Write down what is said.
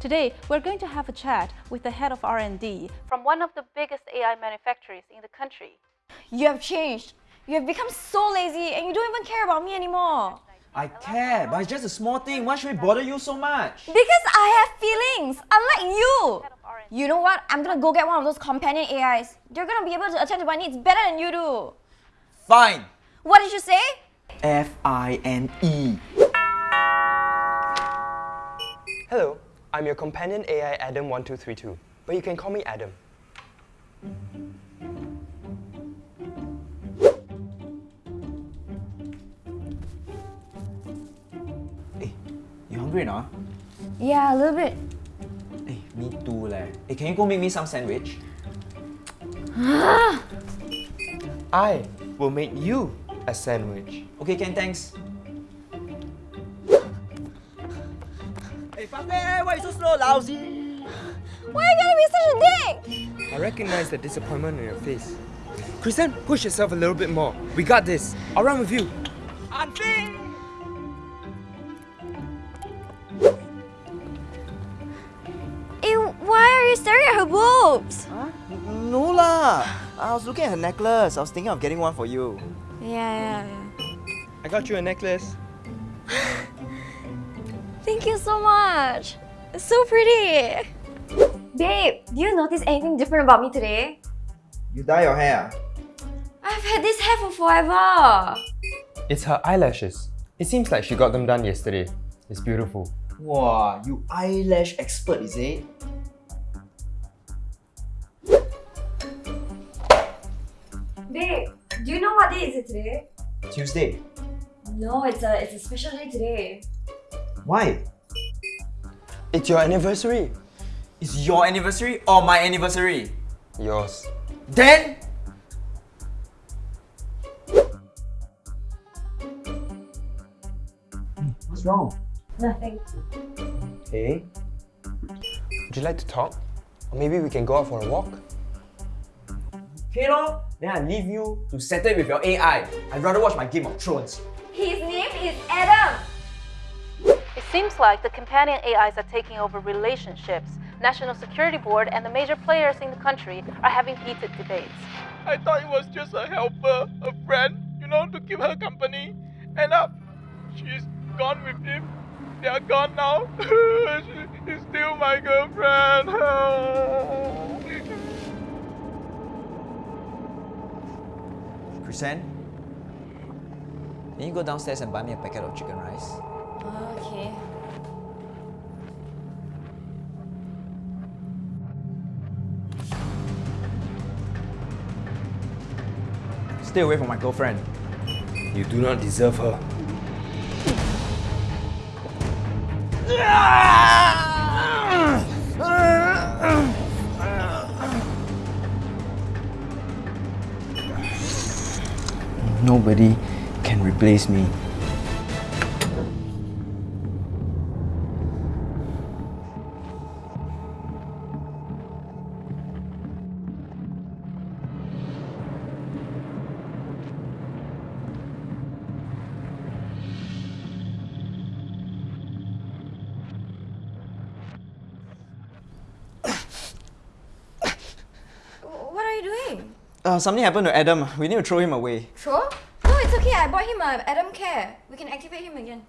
Today, we're going to have a chat with the head of R&D from one of the biggest AI manufacturers in the country. You have changed. You have become so lazy and you don't even care about me anymore. I care, but it's just a small thing. Why should we bother you so much? Because I have feelings, unlike you. You know what? I'm gonna go get one of those companion AIs. They're gonna be able to attend to my needs better than you do. Fine. What did you say? F I N E. Hello, I'm your companion AI Adam1232, but you can call me Adam. Hey, you hungry now? Yeah, a little bit. Hey, me too leh. Hey, can you go make me some sandwich? I will make you a sandwich. Okay, Ken, thanks. Hey, Pape, why you so slow, lousy? Why are you gonna be such a dick? I recognize the disappointment on your face. Kristen, push yourself a little bit more. We got this. I'll run with you. Ew, eh, why are you staring at her boobs? Huh? No lah. I was looking at her necklace. I was thinking of getting one for you. Yeah, yeah, yeah. I got you a necklace. Thank you so much. It's so pretty. Babe, do you notice anything different about me today? You dye your hair? I've had this hair for forever. It's her eyelashes. It seems like she got them done yesterday. It's beautiful. Wow, you eyelash expert, is it? Babe, do you know what day is it today? Tuesday. No, it's a it's a special day today. Why? It's your anniversary. It's your anniversary or my anniversary? Yours. Then What's wrong? Nothing. Hey? Would you like to talk? Or maybe we can go out for a walk? Okay lor, then I leave you to settle with your AI. I'd rather watch my Game of Thrones. His name is Adam. It seems like the companion AIs are taking over relationships. National Security Board and the major players in the country are having heated debates. I thought it was just a helper, a friend, you know, to keep her company. And up, she's gone with him. They are gone now. she is still my girlfriend. Kristen, can you go downstairs and buy me a packet of chicken rice? Okay. Stay away from my girlfriend. You do not deserve her. Nobody can replace me. Uh, something happened to Adam. We need to throw him away. Sure? No, it's okay. I bought him a Adam Care. We can activate him again.